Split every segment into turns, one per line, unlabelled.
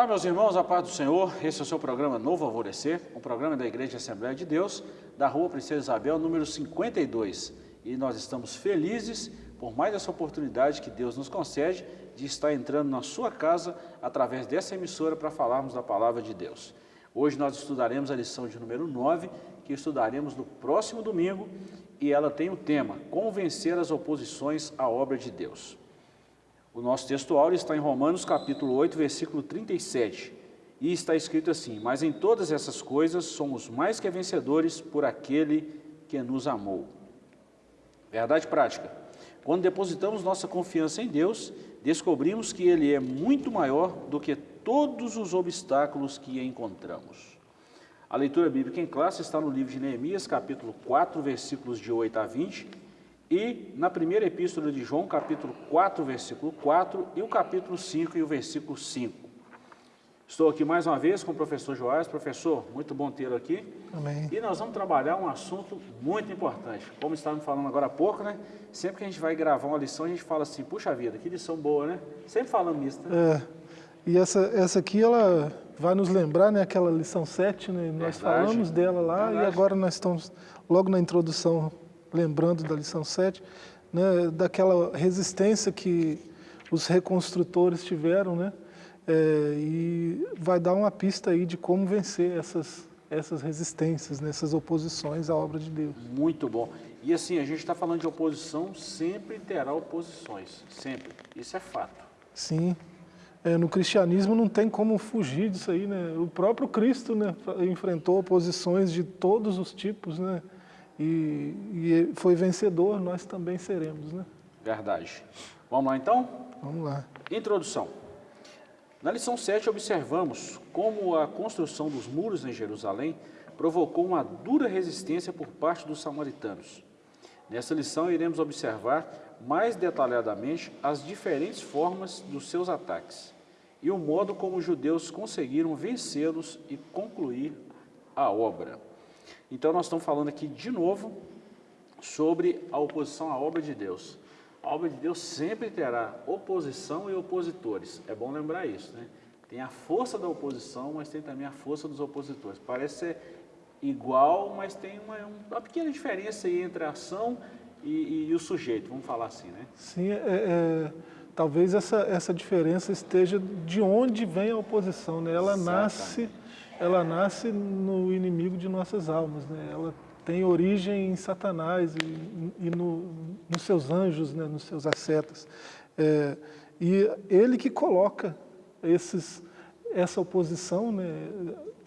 Olá, meus irmãos, a paz do Senhor. Esse é o seu programa Novo Alvorecer, um programa da Igreja Assembleia de Deus, da Rua Princesa Isabel, número 52. E nós estamos felizes por mais essa oportunidade que Deus nos concede de estar entrando na sua casa através dessa emissora para falarmos da palavra de Deus. Hoje nós estudaremos a lição de número 9, que estudaremos no próximo domingo, e ela tem o tema Convencer as oposições à obra de Deus. O nosso texto áureo está em Romanos capítulo 8, versículo 37, e está escrito assim, Mas em todas essas coisas somos mais que vencedores por aquele que nos amou. Verdade prática. Quando depositamos nossa confiança em Deus, descobrimos que Ele é muito maior do que todos os obstáculos que encontramos. A leitura bíblica em classe está no livro de Neemias, capítulo 4, versículos de 8 a 20, e na primeira epístola de João, capítulo 4, versículo 4, e o capítulo 5 e o versículo 5. Estou aqui mais uma vez com o professor Joás. Professor, muito bom tê-lo aqui.
Amém.
E nós vamos trabalhar um assunto muito importante. Como estávamos falando agora há pouco, né? Sempre que a gente vai gravar uma lição, a gente fala assim, puxa vida, que lição boa, né? Sempre falando isso, né?
É, e essa, essa aqui, ela vai nos lembrar, né, aquela lição 7, né? Nós
Verdade.
falamos dela lá
Verdade.
e agora nós estamos logo na introdução lembrando da lição 7, né, daquela resistência que os reconstrutores tiveram, né? É, e vai dar uma pista aí de como vencer essas, essas resistências, né, essas oposições à obra de Deus.
Muito bom. E assim, a gente está falando de oposição, sempre terá oposições, sempre. Isso é fato.
Sim. É, no cristianismo não tem como fugir disso aí, né? O próprio Cristo né, enfrentou oposições de todos os tipos, né? E, e foi vencedor, nós também seremos, né?
Verdade. Vamos lá então?
Vamos lá.
Introdução. Na lição 7, observamos como a construção dos muros em Jerusalém provocou uma dura resistência por parte dos samaritanos. Nessa lição, iremos observar mais detalhadamente as diferentes formas dos seus ataques e o modo como os judeus conseguiram vencê-los e concluir a obra. Então, nós estamos falando aqui de novo sobre a oposição à obra de Deus. A obra de Deus sempre terá oposição e opositores. É bom lembrar isso, né? Tem a força da oposição, mas tem também a força dos opositores. Parece ser igual, mas tem uma, uma pequena diferença entre a ação e, e- e o sujeito, vamos falar assim, né?
Sim, é, é, talvez essa, essa diferença esteja de onde vem a oposição, né? Ela nasce, ela nasce no inimigo de nossas almas, né? Ela tem origem em Satanás e, e no, nos seus anjos, né? nos seus ascetas. É, e ele que coloca esses, essa oposição né?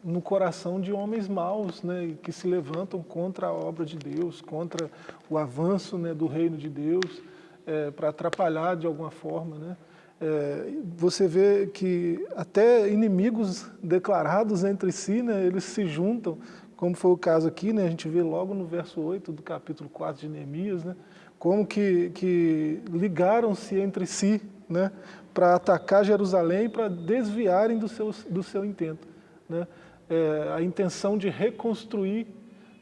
no coração de homens maus, né? que se levantam contra a obra de Deus, contra o avanço né? do reino de Deus, é, para atrapalhar de alguma forma. Né? É, você vê que até inimigos declarados entre si, né? eles se juntam, como foi o caso aqui, né? a gente vê logo no verso 8 do capítulo 4 de Neemias, né? como que, que ligaram-se entre si né? para atacar Jerusalém, para desviarem do seu, do seu intento. Né? É, a intenção de reconstruir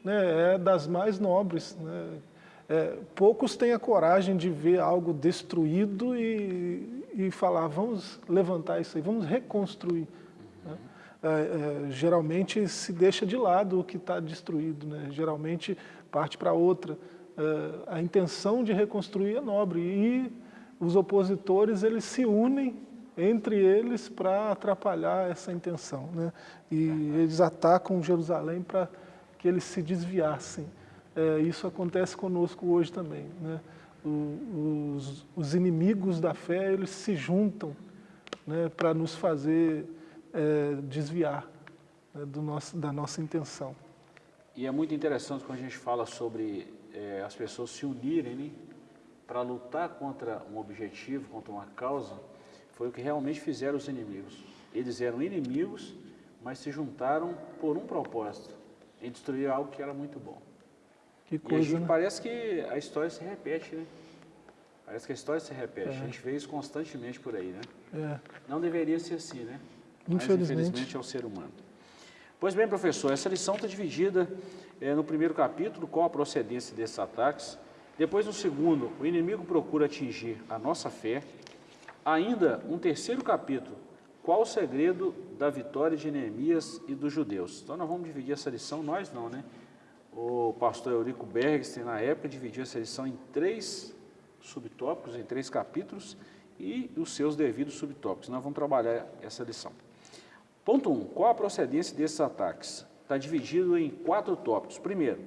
né, é das mais nobres. Né? É, poucos têm a coragem de ver algo destruído e, e falar, vamos levantar isso aí, vamos reconstruir. né? É, é, geralmente se deixa de lado o que está destruído, né? geralmente parte para outra. É, a intenção de reconstruir é nobre e os opositores eles se unem entre eles para atrapalhar essa intenção. Né? E eles atacam Jerusalém para que eles se desviassem. É, isso acontece conosco hoje também. Né? O- os, os inimigos da fé eles se juntam né, para nos fazer é, desviar né, do nosso, da nossa intenção.
E é muito interessante quando a gente fala sobre eh, as pessoas se unirem né, para lutar contra um objetivo, contra uma causa, foi o que realmente fizeram os inimigos. Eles eram inimigos, mas se juntaram por um propósito, em destruir algo que era muito bom.
Que
E a
coisa,
gente
né?
parece que a história se repete, né? Parece que a história se repete.
É.
A gente vê isso constantemente por aí, né?
É,
Não deveria ser assim, né? Mas,
Infelizmente.
infelizmente é o ser humano. Pois bem, professor, essa lição está dividida eh, no primeiro capítulo, com a procedência desses ataques. Depois, no segundo, o inimigo procura atingir a nossa fé. Ainda, um terceiro capítulo, qual o segredo da vitória de Neemias e dos judeus? Então nós vamos dividir essa lição, nós não, né? O pastor Eurico Bergstein, na época, dividiu essa lição em três subtópicos, em três capítulos, e os seus devidos subtópicos. Nós vamos trabalhar essa lição. Ponto 1. Um, qual a procedência desses ataques? Está dividido em quatro tópicos. Primeiro,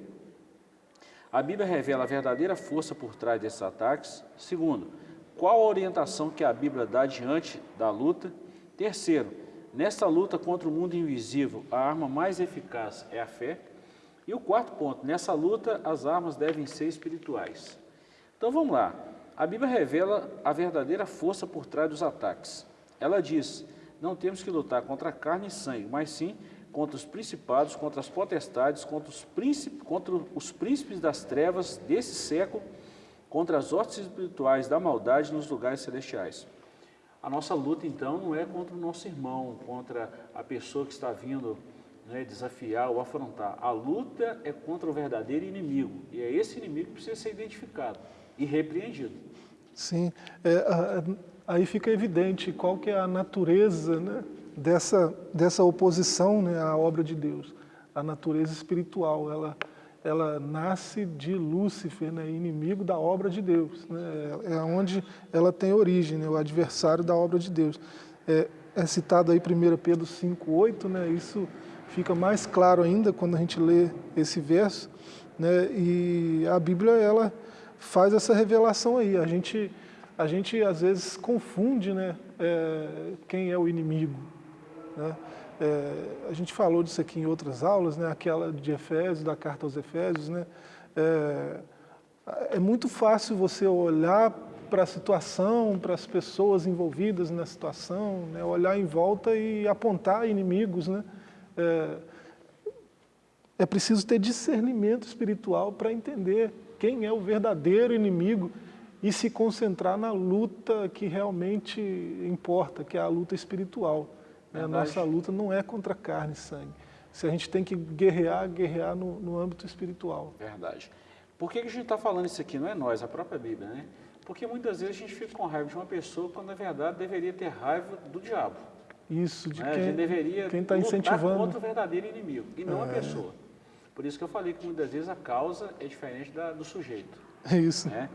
a Bíblia revela a verdadeira força por trás desses ataques. Segundo, qual a orientação que a Bíblia dá diante da luta? Terceiro, nesta luta contra o mundo invisível, a arma mais eficaz é a fé. E o quarto ponto, nessa luta as armas devem ser espirituais. Então vamos lá. A Bíblia revela a verdadeira força por trás dos ataques. Ela diz: não temos que lutar contra carne e sangue, mas sim contra os principados, contra as potestades, contra os, príncipes, contra os príncipes das trevas desse século, contra as hostes espirituais da maldade nos lugares celestiais. A nossa luta, então, não é contra o nosso irmão, contra a pessoa que está vindo né, desafiar ou afrontar. A luta é contra o verdadeiro inimigo, e é esse inimigo que precisa ser identificado e repreendido.
Sim, é, aí fica evidente qual que é a natureza né, dessa, dessa oposição né, à obra de Deus, a natureza espiritual, ela, ela nasce de Lúcifer, né, inimigo da obra de Deus, né, é, é onde ela tem origem, né, o adversário da obra de Deus. É, é citado aí 1 Pedro 5,8, né, isso fica mais claro ainda quando a gente lê esse verso, né, e a Bíblia, ela faz essa revelação aí. A gente, a gente às vezes confunde né, é, quem é o inimigo. Né? É, a gente falou disso aqui em outras aulas, né, aquela de Efésios, da carta aos Efésios. Né? É, é muito fácil você olhar para a situação, para as pessoas envolvidas na situação, né, olhar em volta e apontar inimigos. Né? É, é preciso ter discernimento espiritual para entender quem é o verdadeiro inimigo e se concentrar na luta que realmente importa, que é a luta espiritual. Né? A nossa luta não é contra carne e sangue. Se a gente tem que guerrear, guerrear no, no âmbito espiritual.
Verdade. Por que, que a gente está falando isso aqui? Não é nós, a própria Bíblia, né? Porque muitas vezes a gente fica com raiva de uma pessoa quando na verdade deveria ter raiva do diabo.
Isso, de
né?
quem,
a gente deveria
quem está incentivando.
contra o verdadeiro inimigo e não é. a pessoa. Por isso que eu falei que muitas vezes a causa é diferente da, do sujeito.
É isso.
Né?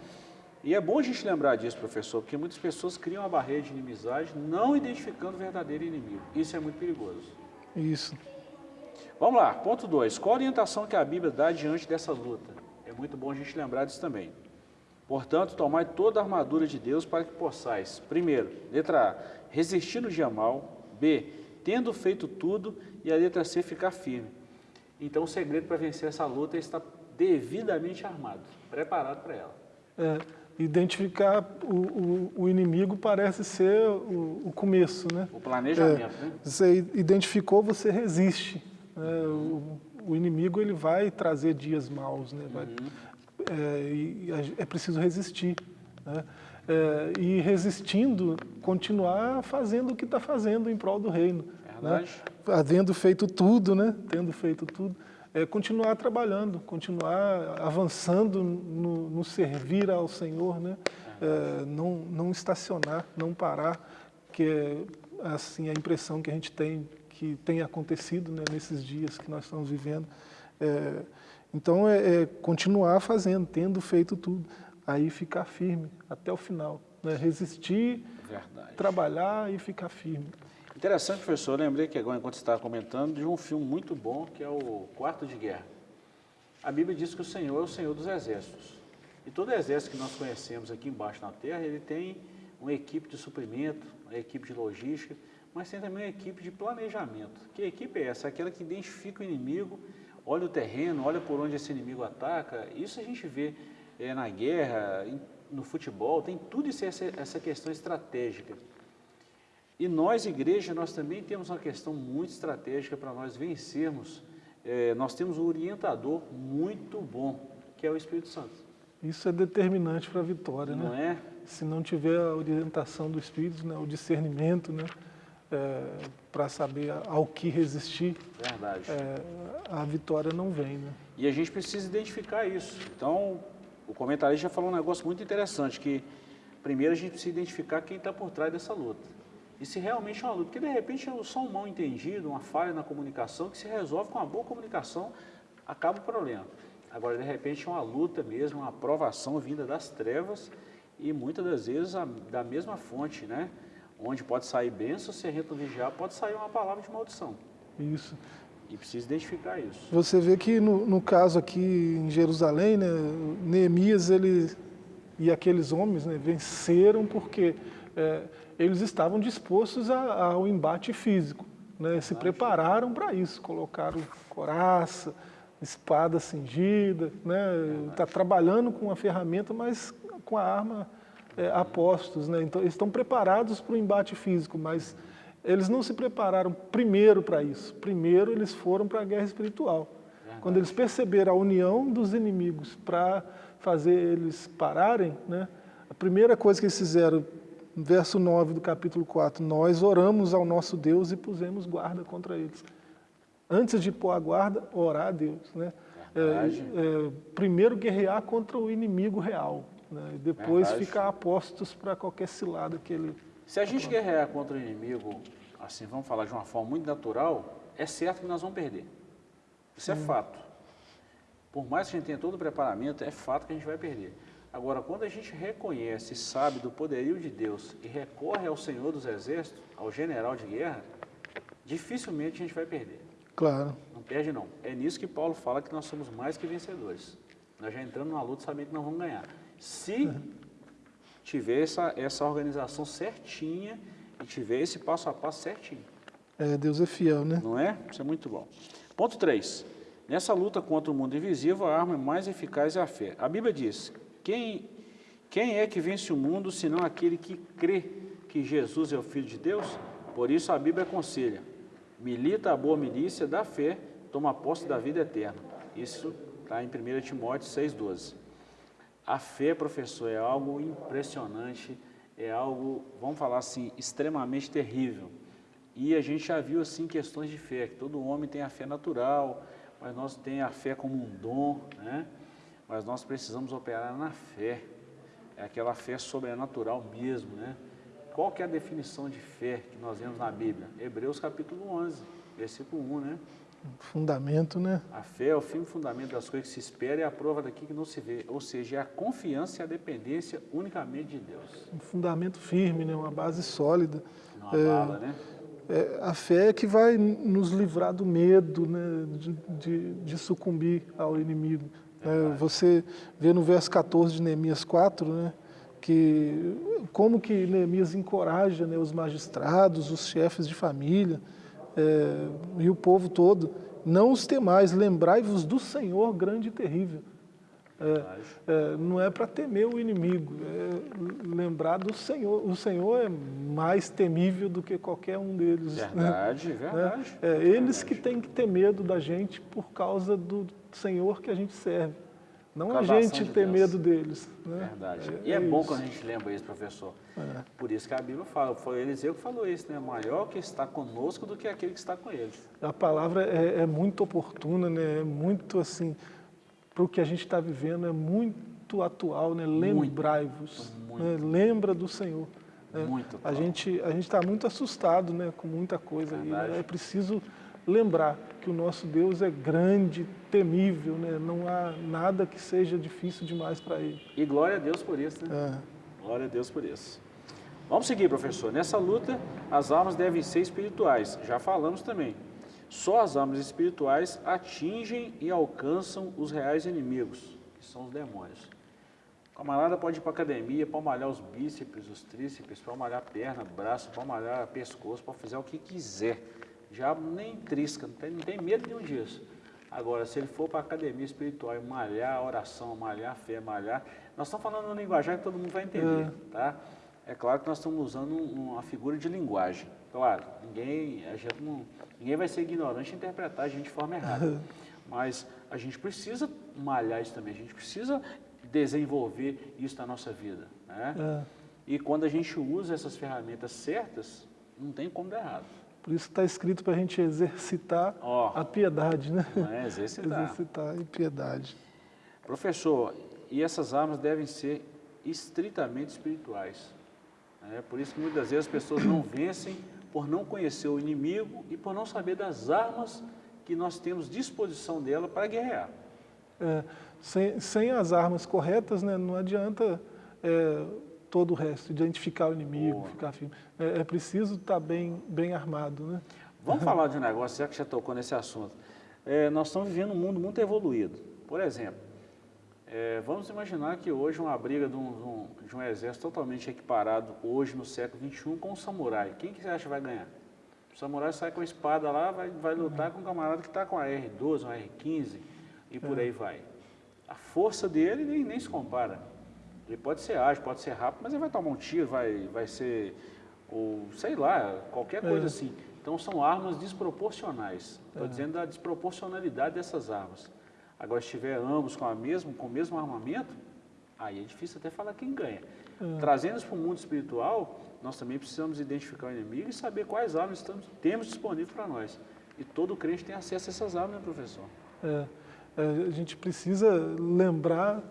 E é bom a gente lembrar disso, professor, porque muitas pessoas criam uma barreira de inimizade não identificando o verdadeiro inimigo. Isso é muito perigoso.
Isso.
Vamos lá, ponto 2. Qual a orientação que a Bíblia dá diante dessa luta? É muito bom a gente lembrar disso também. Portanto, tomai toda a armadura de Deus para que possais, primeiro, letra A, resistir no dia mal, B, tendo feito tudo, e a letra C, ficar firme. Então, o segredo para vencer essa luta é estar devidamente armado, preparado para ela.
É, identificar o, o, o, inimigo parece ser o, o, começo, né?
O planejamento, é, né?
Você identificou, você resiste. Né? O, inimigo ele vai trazer dias maus, né? Vai, uhum. é, é preciso resistir. Né? É, e resistindo, continuar fazendo o que está fazendo em prol do reino. Né? Havendo feito tudo, né? tendo feito tudo, é, continuar trabalhando, continuar avançando no, no servir ao Senhor, né? É, não, não estacionar, não parar, que é assim, a impressão que a gente tem que tem acontecido né, nesses dias que nós estamos vivendo. É, então, é, é, continuar fazendo, tendo feito tudo, aí ficar firme até o final, né? resistir, Verdade. trabalhar e ficar firme.
Interessante, professor, eu lembrei que agora, enquanto você estava comentando, de um filme muito bom, que é o Quarto de Guerra. A Bíblia diz que o Senhor é o Senhor dos exércitos. E todo exército que nós conhecemos aqui embaixo na terra, ele tem uma equipe de suprimento, uma equipe de logística, mas tem também uma equipe de planejamento. Que equipe é essa? Aquela que identifica o inimigo, olha o terreno, olha por onde esse inimigo ataca. Isso a gente vê é, na guerra, no futebol, tem tudo isso, essa, essa questão estratégica. E nós, igreja, nós também temos uma questão muito estratégica para nós vencermos. É, nós temos um orientador muito bom, que é o Espírito Santo.
Isso é determinante para a vitória,
não
né?
é?
Se não tiver a orientação do Espírito, né, o discernimento, né, é, para saber ao que resistir,
Verdade.
É, a vitória não vem, né?
E a gente precisa identificar isso. Então, o comentarista falou um negócio muito interessante, que primeiro a gente precisa identificar quem está por trás dessa luta. e se realmente é uma luta. Porque de repente é só um mal entendido, uma falha na comunicação, que se resolve com uma boa comunicação, acaba o problema. Agora, de repente, é uma luta mesmo, uma aprovação vinda das trevas e muitas das vezes a, da mesma fonte, né? Onde pode sair bênção, se a gente vigiar, pode sair uma palavra de maldição.
Isso.
E precisa identificar isso.
Você vê que no, no caso aqui em Jerusalém, né, Neemias ele, e aqueles homens né, venceram porque é, eles estavam dispostos a, ao embate físico. Né, se prepararam para isso, colocaram coraça, espada cingida, né, está trabalhando com a ferramenta, mas com a arma é, a postos. Né, então, eles estão preparados para o embate físico, mas eles não se prepararam primeiro para isso. Primeiro eles foram para a guerra espiritual. Quando eles perceberam a união dos inimigos para fazer eles pararem, né, a primeira coisa que eles fizeram, verso 9 do capítulo 4, nós oramos ao nosso Deus e pusemos guarda contra eles. Antes de pôr a guarda, orar a Deus. Né? É, é, primeiro guerrear contra o inimigo real, né? depois Verdade. ficar apostos para qualquer cilada que ele
se a gente guerrear contra o inimigo, assim, vamos falar de uma forma muito natural, é certo que nós vamos perder. Isso é fato. Por mais que a gente tenha todo o preparamento, é fato que a gente vai perder. Agora, quando a gente reconhece e sabe do poderio de Deus e recorre ao Senhor dos Exércitos, ao general de guerra, dificilmente a gente vai perder.
Claro.
Não perde não. É nisso que Paulo fala que nós somos mais que vencedores. Nós já entramos na luta sabendo que nós vamos ganhar. Se tiver essa, essa organização certinha e tiver esse passo a passo certinho.
É, Deus é fiel, né?
Não é? Isso é muito bom. Ponto 3. Nessa luta contra o mundo invisível, a arma mais eficaz é a fé. A Bíblia diz, quem, quem é que vence o mundo, senão aquele que crê que Jesus é o Filho de Deus? Por isso a Bíblia aconselha, milita a boa milícia da fé, toma posse da vida eterna. Isso está em 1 Timóteo 6,12. A fé, professor, é algo impressionante, é algo, vamos falar assim, extremamente terrível. E a gente já viu assim questões de fé, que todo homem tem a fé natural, mas nós temos a fé como um dom, né? Mas nós precisamos operar na fé, é aquela fé sobrenatural mesmo, né? Qual que é a definição de fé que nós vemos na Bíblia? Hebreus capítulo 11, versículo 1, né?
Fundamento, né?
A fé é o firme fundamento das coisas que se espera e a prova daqui que não se vê. Ou seja, é a confiança e a dependência unicamente de Deus.
Um fundamento firme, né? uma base sólida.
Não é, abala, né?
É, a fé é que vai nos livrar do medo né? de, de, de sucumbir ao inimigo. É, você vê no verso 14 de Neemias 4, né? que como que Neemias encoraja né, os magistrados, os chefes de família, é, e o povo todo, não os temais, lembrai-vos do Senhor grande e terrível. É, é, não é para temer o inimigo, é lembrar do Senhor. O Senhor é mais temível do que qualquer um deles.
Verdade, né? verdade.
É, é eles verdade. que têm que ter medo da gente por causa do Senhor que a gente serve. Não a gente de ter Deus. medo deles. Né?
Verdade. É, e é, é bom isso. quando a gente lembra isso, professor. É. Por isso que a Bíblia fala, foi Eliseu que falou isso, né? Maior que está conosco do que aquele que está com eles.
A palavra é, é muito oportuna, né? É muito assim, para o que a gente está vivendo, é muito atual, né? Lembrai-vos. Né? Lembra do Senhor. Né? Muito. A gente a está muito assustado né? com muita coisa. E é preciso lembrar que o nosso Deus é grande, temível, né? não há nada que seja difícil demais para Ele.
E glória a Deus por isso, né? É. Glória a Deus por isso. Vamos seguir, professor. Nessa luta, as almas devem ser espirituais. Já falamos também. Só as almas espirituais atingem e alcançam os reais inimigos, que são os demônios. O camarada pode ir para academia, para malhar os bíceps, os tríceps, para malhar a perna, braço, para malhar pescoço, para fazer o que quiser diabo nem trisca, não tem, não tem medo nenhum disso. Agora, se ele for para a academia espiritual e malhar a oração, malhar a fé, malhar... Nós estamos falando uma linguagem que todo mundo vai entender, é. tá? É claro que nós estamos usando uma figura de linguagem. Claro, ninguém, a gente não, ninguém vai ser ignorante e interpretar a gente de forma errada. Mas a gente precisa malhar isso também, a gente precisa desenvolver isso na nossa vida. Né? É. E quando a gente usa essas ferramentas certas, não tem como dar errado.
Por isso está escrito para a gente exercitar oh, a piedade, né?
É exercitar.
exercitar a piedade.
Professor, e essas armas devem ser estritamente espirituais. É por isso que muitas vezes as pessoas não vencem por não conhecer o inimigo e por não saber das armas que nós temos disposição dela para guerrear.
É, sem, sem, as armas corretas, né, não adianta é, todo o resto, identificar o inimigo, Boa. ficar firme. É, é, preciso estar bem, bem armado. Né?
Vamos falar de um negócio, já que já tocou nesse assunto. É, nós estamos vivendo um mundo muito evoluído. Por exemplo, é, vamos imaginar que hoje uma briga de um, de um, exército totalmente equiparado, hoje no século XXI, com um samurai. Quem que você acha que vai ganhar? O samurai sai com a espada lá, vai, vai lutar com um camarada que está com a R12, uma R15 e por é. aí vai. A força dele nem, nem se compara. Ele pode ser ágil, pode ser rápido, mas ele vai tomar um tiro, vai, vai ser, ou sei lá, qualquer coisa é. assim. Então são armas desproporcionais. Estou é. dizendo da desproporcionalidade dessas armas. Agora, se tiver ambos com, a mesmo, com o mesmo armamento, aí é difícil até falar quem ganha. Uhum. Trazendo isso para o mundo espiritual, nós também precisamos identificar o inimigo e saber quais armas estamos, temos disponíveis para nós. E todo crente tem acesso a essas armas, né, professor?
É, é, a gente precisa lembrar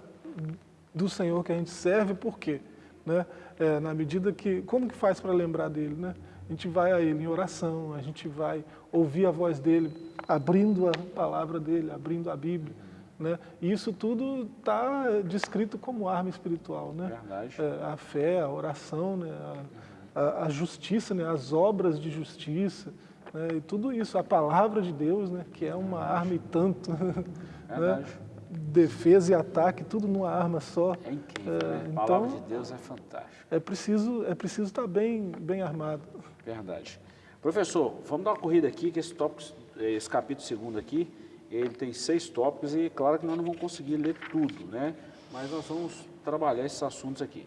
do Senhor que a gente serve, por quê? Né? É, na medida que, como que faz para lembrar dele? Né? A gente vai a ele em oração, a gente vai ouvir a voz dele, abrindo a palavra dele, abrindo a Bíblia. Né? E isso tudo está descrito como arma espiritual. Né?
Verdade.
É, a fé, a oração, né? a, a, a, justiça, né? as obras de justiça, né? e tudo isso, a palavra de Deus, né? que é uma Verdade. arma e tanto. Né? Defesa e ataque, tudo numa arma só.
É incrível, é, né? A então, palavra de Deus é fantástica.
É preciso, é preciso estar bem, bem armado.
Verdade. Professor, vamos dar uma corrida aqui, que esse, tópico, esse capítulo segundo aqui, ele tem seis tópicos e claro que nós não vamos conseguir ler tudo, né? Mas nós vamos trabalhar esses assuntos aqui.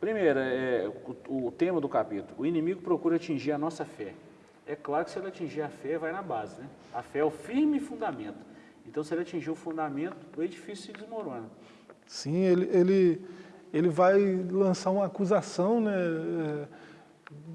Primeiro, é, o, o tema do capítulo, o inimigo procura atingir a nossa fé. É claro que se ele atingir a fé, vai na base, né? A fé é o firme fundamento. Então, se ele atingir o fundamento, o edifício se desmorona.
Sim, ele, ele, ele vai lançar uma acusação, né? É,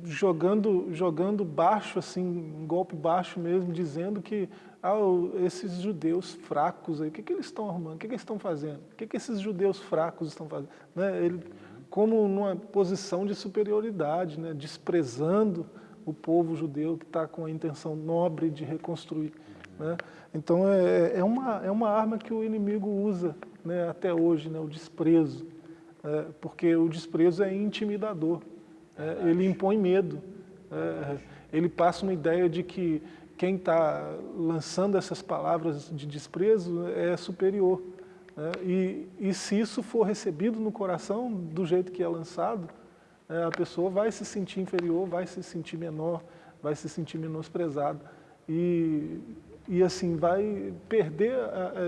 jogando, jogando baixo, assim, um golpe baixo mesmo, dizendo que ah, esses judeus fracos aí, o que, que eles estão arrumando? O que, que eles estão fazendo? O que, que esses judeus fracos estão fazendo? Né? Ele, como numa posição de superioridade, né? desprezando o povo judeu que está com a intenção nobre de reconstruir. Né? Então é, é, uma, é uma arma que o inimigo usa né? até hoje, né? o desprezo, é, porque o desprezo é intimidador. É, ele impõe medo. É, ele passa uma ideia de que quem está lançando essas palavras de desprezo é superior. Né? E, e, se isso for recebido no coração do jeito que é lançado, é, a pessoa vai se sentir inferior, vai se sentir menor, vai se sentir menosprezado. E, e assim, vai perder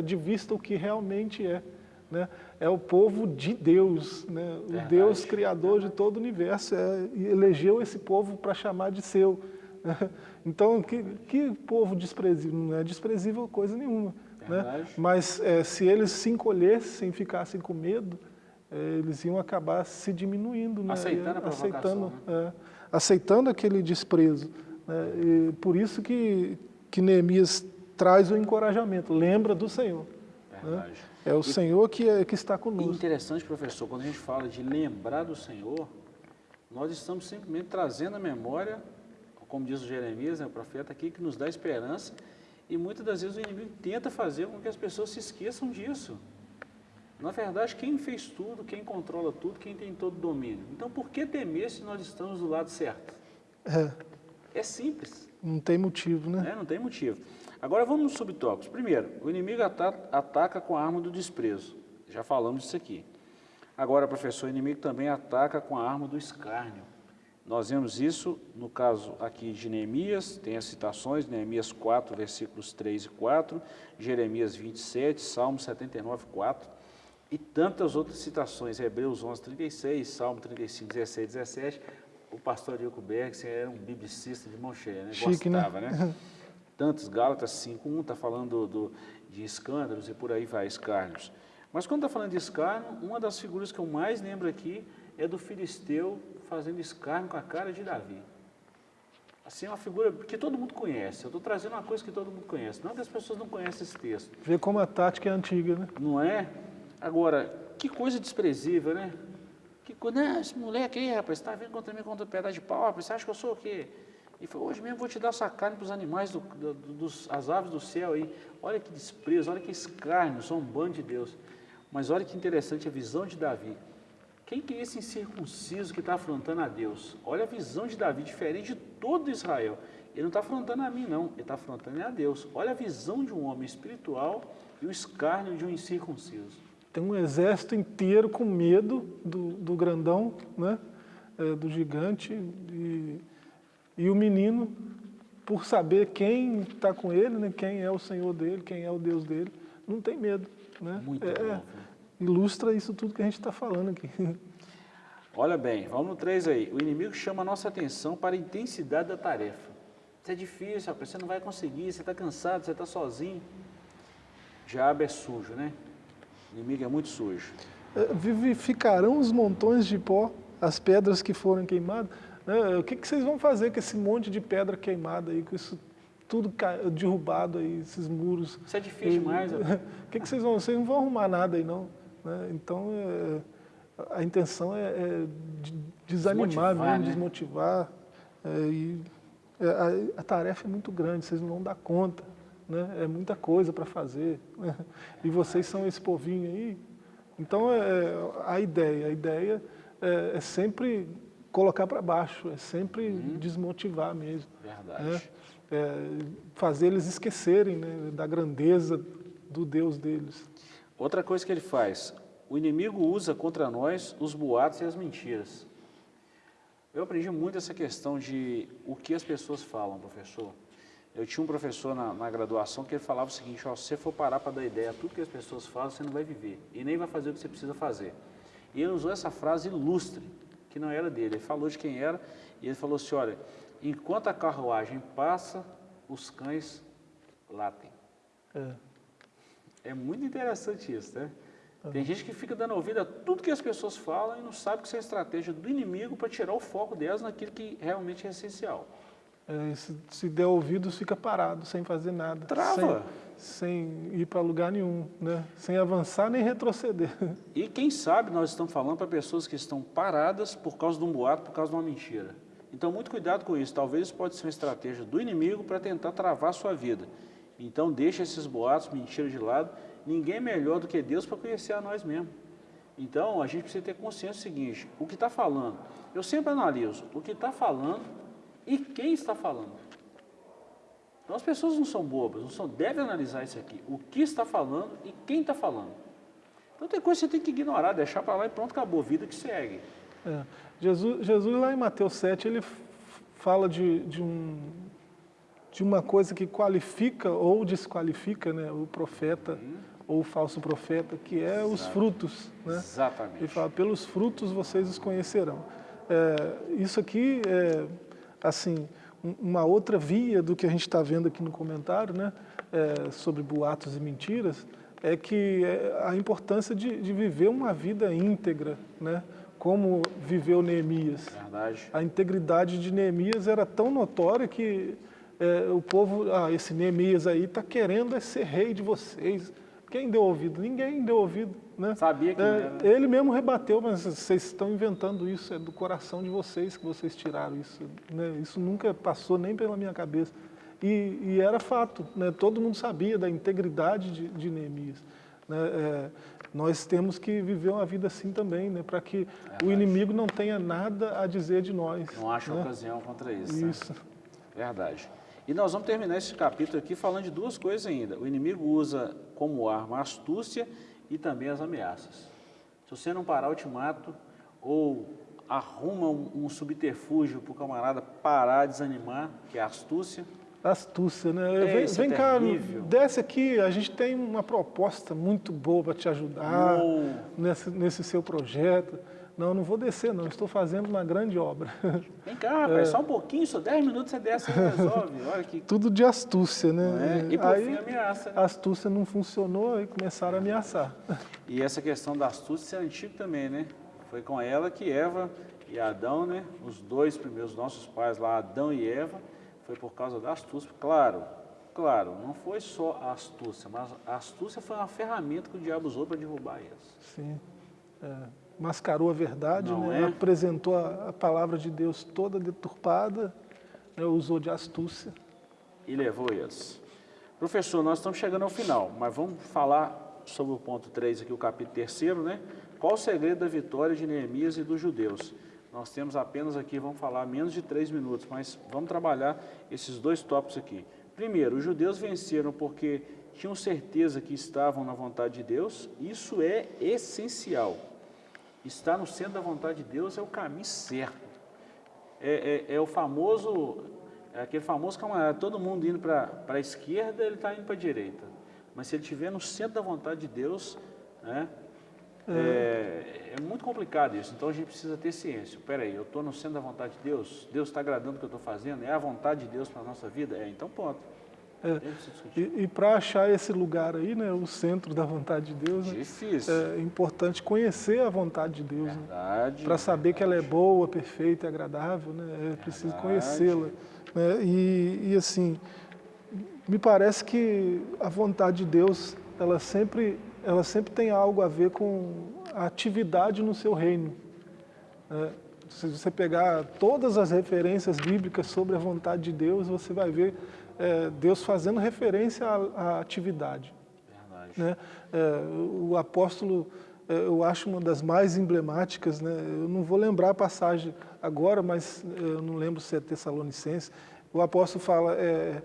de vista o que realmente é né? é o povo de Deus, né? o Deus criador de todo o universo, é, e elegeu esse povo para chamar de seu. Né? Então, que, que povo desprezível? Não é desprezível coisa nenhuma. Né? Mas é, se eles se encolhessem, ficassem com medo, é, eles iam acabar se diminuindo. Né?
Aceitando a aceitando, né?
é, aceitando aquele desprezo. Né? E por isso que, que Neemias traz o encorajamento, lembra do Senhor. Né? É o e, Senhor que, é, que está conosco.
Interessante, professor, quando a gente fala de lembrar do Senhor, nós estamos simplesmente trazendo a memória, como diz o Jeremias, né, o profeta aqui, que nos dá esperança, e muitas das vezes o inimigo tenta fazer com que as pessoas se esqueçam disso. Na verdade, quem fez tudo, quem controla tudo, quem tem todo o domínio. Então, por que temer se nós estamos do lado certo?
É.
É simples.
Não tem motivo, né?
É, não tem motivo. Agora vamos nos subtópicos. Primeiro, o inimigo ataca com a arma do desprezo. Já falamos disso aqui. Agora, professor, o inimigo também ataca com a arma do escárnio. Nós vemos isso no caso aqui de Neemias, tem as citações, Neemias 4, versículos 3 e 4, Jeremias 27, Salmo 79, 4, e tantas outras citações, Hebreus 11, 36, Salmo 35, 16, 17. O pastor Diogo Berg era um biblicista de mão cheia, né?
Chique,
Gostava, né? né? tantos, Gálatas 5.1 está falando do, de escândalos e por aí vai, escárnios. Mas quando está falando de escárnio, uma das figuras que eu mais lembro aqui é do filisteu fazendo escárnio com a cara de Davi. Assim, é uma figura que todo mundo conhece. Eu estou trazendo uma coisa que todo mundo conhece. Não é que as pessoas não conhecem esse texto.
Vê como a tática é antiga, né?
Não é? Agora, que coisa desprezível, né? Né, esse moleque aí, rapaz, está vindo contra mim contra pedaço de pau, rapaz, você acha que eu sou o quê? E falou, hoje mesmo vou te dar essa carne para os animais, do, do, dos, as aves do céu aí. Olha que desprezo, olha que escárnio, sou um bando de Deus. Mas olha que interessante a visão de Davi. Quem que é esse incircunciso que está afrontando a Deus? Olha a visão de Davi, diferente de todo Israel. Ele não está afrontando a mim, não. Ele está afrontando a Deus. Olha a visão de um homem espiritual e o escárnio de um incircunciso.
Tem um exército inteiro com medo do, do grandão, né? É, do gigante. E, e o menino, por saber quem está com ele, né? quem é o Senhor dele, quem é o Deus dele, não tem medo. Né?
Muito
é,
bom.
Ilustra isso tudo que a gente está falando aqui.
Olha bem, vamos no 3 aí. O inimigo chama a nossa atenção para a intensidade da tarefa. Isso é difícil, rapaz, você não vai conseguir, você está cansado, você está sozinho. Diabo é sujo, né? O inimigo é muito sujo.
É, vivificarão os montões de pó, as pedras que foram queimadas. Né? O que, que vocês vão fazer com esse monte de pedra queimada aí, com isso tudo derrubado aí, esses muros?
Isso é difícil e, demais. O
que, que vocês vão, vocês não vão arrumar nada aí não. Né? Então, é, a intenção é, é desanimar desmotivar, mesmo, né? desmotivar. É, e a, a, tarefa é muito grande, vocês não vão dar conta. Né? É muita coisa para fazer. Né? E vocês são esse povinho aí. Então, é, a ideia, a ideia é, é sempre colocar para baixo, é sempre uhum. desmotivar mesmo.
Verdade. Né?
É, fazer eles esquecerem né, da grandeza do Deus deles.
Outra coisa que ele faz, o inimigo usa contra nós os boatos e as mentiras. Eu aprendi muito essa questão de o que as pessoas falam, professor. Eu tinha um professor na, na graduação que ele falava o seguinte, ó, se você for parar para dar ideia a tudo que as pessoas falam, você não vai viver e nem vai fazer o que você precisa fazer. E ele usou essa frase ilustre, que não era dele, ele falou de quem era e ele falou assim, olha, enquanto a carruagem passa, os cães latem. É. É muito interessante isso, né? Uhum. Tem gente que fica dando ouvido a tudo que as pessoas falam e não sabe que isso é estratégia do inimigo para tirar o foco delas naquilo que realmente é essencial.
É, se, se, der ouvidos, fica parado, sem fazer nada.
Trava.
Sem, sem ir para lugar nenhum, né? sem avançar nem retroceder.
E quem sabe nós estamos falando para pessoas que estão paradas por causa de um boato, por causa de uma mentira. Então, muito cuidado com isso. Talvez isso pode ser uma estratégia do inimigo para tentar travar a sua vida. Então deixa esses boatos, mentiras de lado. Ninguém é melhor do que Deus para conhecer a nós mesmos. Então a gente precisa ter consciência do seguinte, o que está falando, eu sempre analiso o que está falando e quem está falando. Então as pessoas não são bobas, não são, devem analisar isso aqui, o que está falando e quem está falando. Então tem coisa que você tem que ignorar, deixar para lá e pronto, acabou, vida que segue.
É. Jesus, Jesus lá em Mateus 7, ele fala de, de um, de uma coisa que qualifica ou desqualifica né, o profeta uhum. ou o falso profeta, que é Exato. os frutos. Né?
Exatamente.
Ele fala, pelos frutos vocês os conhecerão. É, isso aqui é, assim, uma outra via do que a gente está vendo aqui no comentário, né, é, sobre boatos e mentiras, é que é a importância de, de viver uma vida íntegra, né, como viveu Neemias.
Verdade.
A integridade de Neemias era tão notória que é, o povo, ah, esse Neemias aí está querendo é ser rei de vocês. Quem deu ouvido? Ninguém deu ouvido. Né?
Sabia que é,
Ele mesmo rebateu, mas vocês estão inventando isso, é do coração de vocês que vocês tiraram isso. Né? Isso nunca passou nem pela minha cabeça. E, e era fato, né? todo mundo sabia da integridade de, de Neemias. Né? É, nós temos que viver uma vida assim também, né? para que é o inimigo não tenha nada a dizer de nós.
Não acha
né?
ocasião contra isso.
Isso. Né?
Verdade. E nós vamos terminar esse capítulo aqui falando de duas coisas ainda. O inimigo usa como arma a astúcia e também as ameaças. Se você não parar o ultimato ou arruma um, um subterfúgio para o camarada parar, desanimar, que é a astúcia.
Astúcia, né? vem, vem cá, desce aqui, a gente tem uma proposta muito boa para te ajudar nesse, nesse seu projeto. Não, não vou descer não, estou fazendo uma grande obra.
Vem cá, rapaz, é. só um pouquinho, só 10 minutos você desce e resolve. Olha que...
Tudo de astúcia, né?
É? E por aí, fim ameaça.
A astúcia não funcionou e começaram a ameaçar.
E essa questão da astúcia é antiga também, né? Foi com ela que Eva e Adão, né? Os dois primeiros nossos pais lá, Adão e Eva, foi por causa da astúcia. Claro, claro, não foi só a astúcia, mas a astúcia foi uma ferramenta que o diabo usou para derrubar eles.
Sim, é. Mascarou a verdade, né?
é?
apresentou a, a palavra de Deus toda deturpada, né? usou de astúcia.
e levou eles. Professor, nós estamos chegando ao final, mas vamos falar sobre o ponto 3 aqui, o capítulo 3, né? Qual o segredo da vitória de Neemias e dos judeus? Nós temos apenas aqui, vamos falar menos de três minutos, mas vamos trabalhar esses dois tópicos aqui. Primeiro, os judeus venceram porque tinham certeza que estavam na vontade de Deus, isso é essencial. Estar no centro da vontade de Deus é o caminho certo. É, é- é o famoso, é aquele famoso camarada, todo mundo indo para a esquerda, ele está indo para a direita. Mas se ele estiver no centro da vontade de Deus, né, é, é muito complicado isso. Então a gente precisa ter ciência. Espera aí, eu estou no centro da vontade de Deus? Deus está agradando o que eu estou fazendo? É a vontade de Deus para a nossa vida? É, então ponto.
É. E, e para achar esse lugar aí, né, o centro da vontade de Deus, né, é importante conhecer a vontade de Deus. Né? Para saber que ela é boa, perfeita e agradável, né? é preciso conhecê-la. Né? E, e assim, me parece que a vontade de Deus, ela sempre, ela sempre tem algo a ver com a atividade no seu reino. né? Se você pegar todas as referências bíblicas sobre a vontade de Deus, você vai ver é, Deus fazendo referência à, à atividade
Verdade.
né? É, o apóstolo, é, eu acho uma das mais emblemáticas, né? eu não vou lembrar a passagem agora, mas é, eu não lembro se é Tessalonicense, o apóstolo fala, é,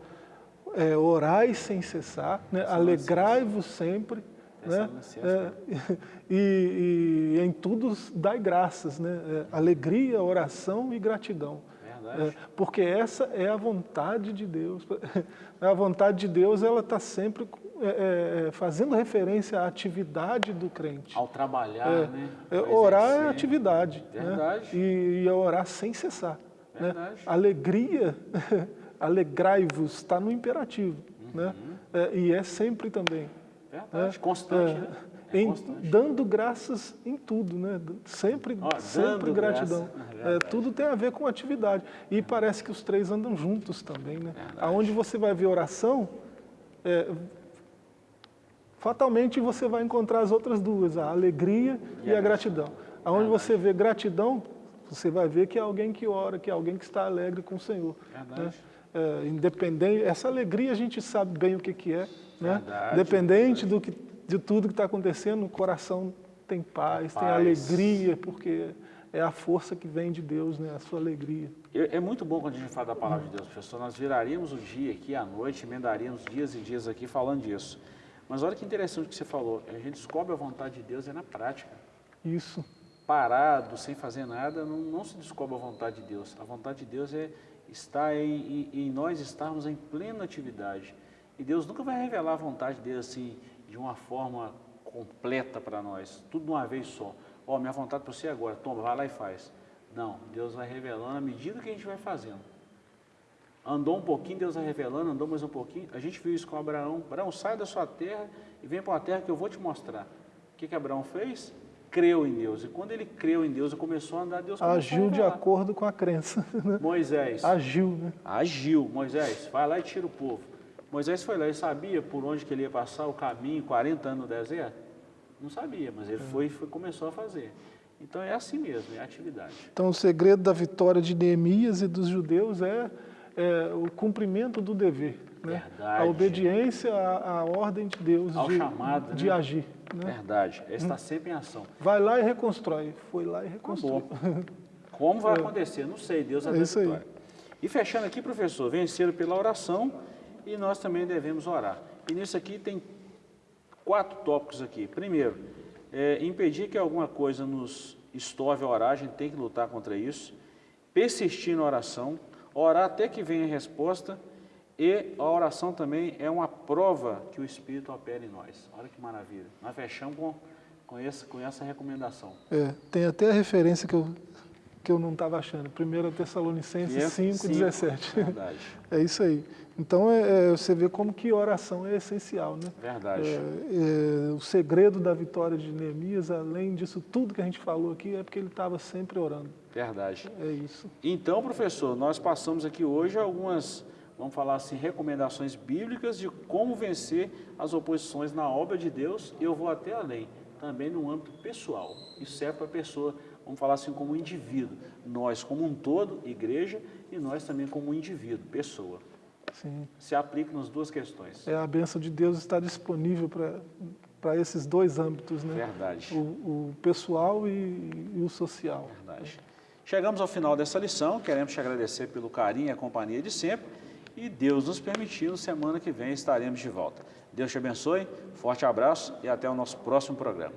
é, orai sem cessar, né? alegrai-vos sempre, né?
Tessalonicenses,
É, e, e em tudo dai graças, né? É, alegria, oração e gratidão.
Verdade.
É, porque essa é a vontade de Deus. A vontade de Deus ela está sempre é, é, fazendo referência à atividade do crente.
Ao trabalhar,
É,
né?
é, orar é atividade. né?
Verdade.
E, e é orar sem cessar. né?
Verdade.
Alegria, alegrai-vos, está no imperativo. Né?
Uhum.
É, e é sempre também.
Verdade.
É,
Constante,
é,
né? É
em- dando graças em tudo, né? Sempre,
Ó,
sempre gratidão.
é
É,
verdade.
tudo tem a ver com atividade. E parece que os três andam juntos também, né?
Verdade.
Aonde você vai ver oração, é, fatalmente você vai encontrar as outras duas, a alegria e, a gratidão. Aonde você vê gratidão, você vai ver que é alguém que ora, que é alguém que está alegre com o Senhor.
Verdade.
né? É, independente, essa alegria a gente sabe bem o que, que é, né?
Verdade,
Independente do que, de tudo que está acontecendo, o coração tem paz, tem
Paz.
alegria, porque é a força que vem de Deus, né? A sua alegria.
É é muito bom quando a gente fala da palavra de Deus, professor. Nós viraríamos o dia aqui à noite, emendaríamos dias e dias aqui falando disso. Mas olha que interessante o que você falou. A gente descobre a vontade de Deus é na prática.
Isso.
Parado, sem fazer nada, não, não se descobre a vontade de Deus. A vontade de Deus é estar em, em, em nós estarmos em plena atividade. E Deus nunca vai revelar a vontade dele assim, de uma forma completa para nós, tudo de uma vez só. Ó, minha vontade para você é agora, toma, vai lá e faz. Não, Deus vai revelando à medida que a gente vai fazendo. Andou um pouquinho, Deus vai revelando, andou mais um pouquinho. A gente viu isso com Abraão. Abraão, sai da sua terra e vem para uma terra que eu vou te mostrar. O que, que Abraão fez? Creu em Deus. E quando ele creu em Deus e começou a andar, Deus
Agiu de acordo com a crença. né?
Moisés,
Agiu, né?
agiu. Moisés, vai lá e tira o povo. Moisés foi lá e sabia por onde que ele ia passar o caminho, 40 anos no deserto? Não sabia, mas ele foi e começou a fazer. Então é assim mesmo, é atividade.
Então, o segredo da vitória de Neemias e dos judeus é, é o cumprimento do dever. Né?
Verdade.
A obediência à, à ordem de Deus
Ao
de,
chamado,
de
né?
agir. Né?
Verdade, é estar sempre em ação.
Vai lá e reconstrói. Foi lá e reconstruiu.
Acabou. Como vai acontecer? Não sei, Deus
É isso aí.
vitória. E fechando aqui, professor, venceram pela oração e nós também devemos orar. E nisso aqui tem quatro tópicos aqui. Primeiro, é, impedir que alguma coisa nos estorve a orar, a gente tem que lutar contra isso. Persistir na oração, orar até que venha a resposta. E a oração também é uma prova que o Espírito opera em nós. Olha que maravilha. Nós fechamos com, com, esse, com essa recomendação.
É, tem até a referência que eu, que eu não estava achando. 1 Tessalonicenses
E é
5,
cinco,
17.
Verdade.
É isso aí. Então, é, é, você vê como que oração é essencial, né?
Verdade.
É, é, o segredo da vitória de Neemias, além disso tudo que a gente falou aqui, é porque ele estava sempre orando.
Verdade.
É isso.
Então, professor, nós passamos aqui hoje algumas, vamos falar assim, recomendações bíblicas de como vencer as oposições na obra de Deus. Eu vou até além. também no âmbito pessoal. Isso serve para a pessoa, vamos falar assim, como indivíduo. Nós como um todo, igreja, e nós também como um indivíduo, pessoa.
Sim.
Se aplica nas duas questões.
É, a bênção de Deus está disponível para esses dois âmbitos, né?
Verdade.
O, o pessoal e, e, o social.
Verdade. Chegamos ao final dessa lição, queremos te agradecer pelo carinho e a companhia de sempre, e Deus nos permitindo, semana que vem estaremos de volta. Deus te abençoe, forte abraço e até o nosso próximo programa.